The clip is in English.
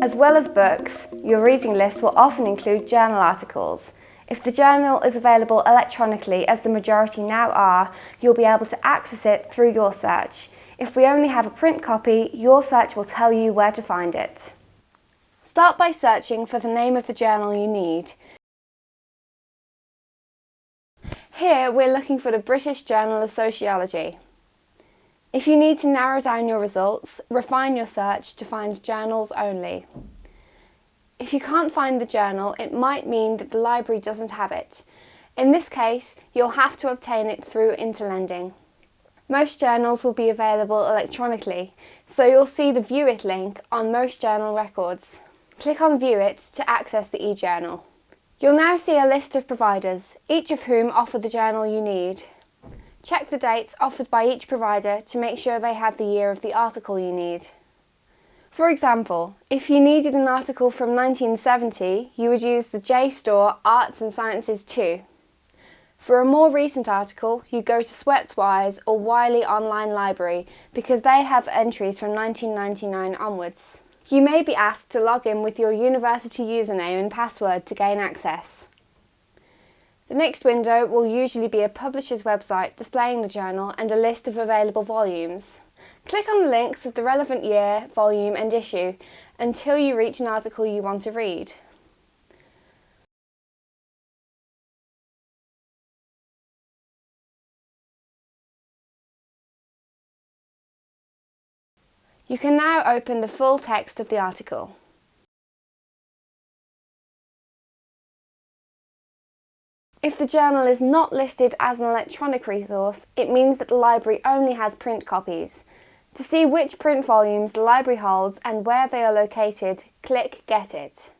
As well as books, your reading list will often include journal articles. If the journal is available electronically, as the majority now are, you'll be able to access it through your search. If we only have a print copy, your search will tell you where to find it. Start by searching for the name of the journal you need. Here we're looking for the British Journal of Sociology. If you need to narrow down your results, refine your search to find journals only. If you can't find the journal, it might mean that the library doesn't have it. In this case, you'll have to obtain it through Interlending. Most journals will be available electronically, so you'll see the View It link on most journal records. Click on View It to access the e-journal. You'll now see a list of providers, each of whom offer the journal you need. Check the dates offered by each provider to make sure they have the year of the article you need. For example, if you needed an article from 1970, you would use the JSTOR Arts and Sciences 2. For a more recent article, you go to SwetsWise or Wiley Online Library because they have entries from 1999 onwards. You may be asked to log in with your university username and password to gain access. The next window will usually be a publisher's website displaying the journal and a list of available volumes. Click on the links of the relevant year, volume and issue until you reach an article you want to read. You can now open the full text of the article. If the journal is not listed as an electronic resource, it means that the library only has print copies. To see which print volumes the library holds and where they are located, click Get It.